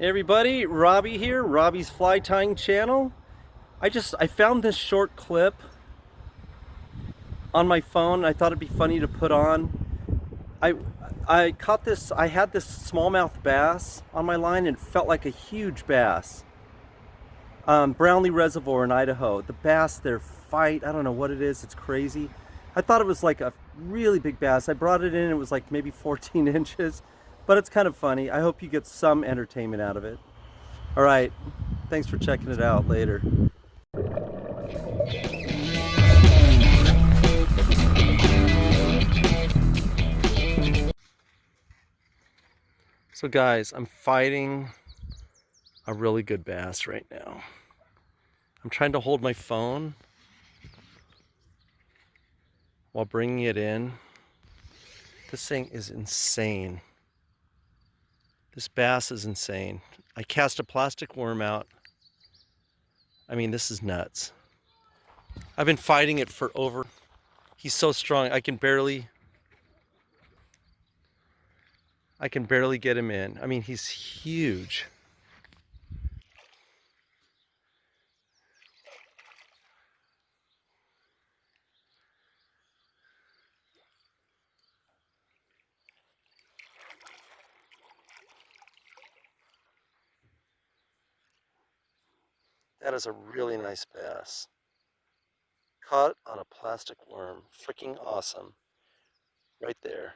Hey everybody, Robbie here, Robbie's Fly Tying Channel. I just, I found this short clip on my phone. I thought it'd be funny to put on. I, I caught this, I had this smallmouth bass on my line and felt like a huge bass. Um, Brownlee Reservoir in Idaho. The bass there fight, I don't know what it is, it's crazy. I thought it was like a really big bass. I brought it in, it was like maybe 14 inches but it's kind of funny. I hope you get some entertainment out of it. All right, thanks for checking it out later. So guys, I'm fighting a really good bass right now. I'm trying to hold my phone while bringing it in. This thing is insane. This bass is insane. I cast a plastic worm out. I mean, this is nuts. I've been fighting it for over, he's so strong, I can barely, I can barely get him in. I mean, he's huge. That is a really nice bass. Caught on a plastic worm. Freaking awesome. Right there.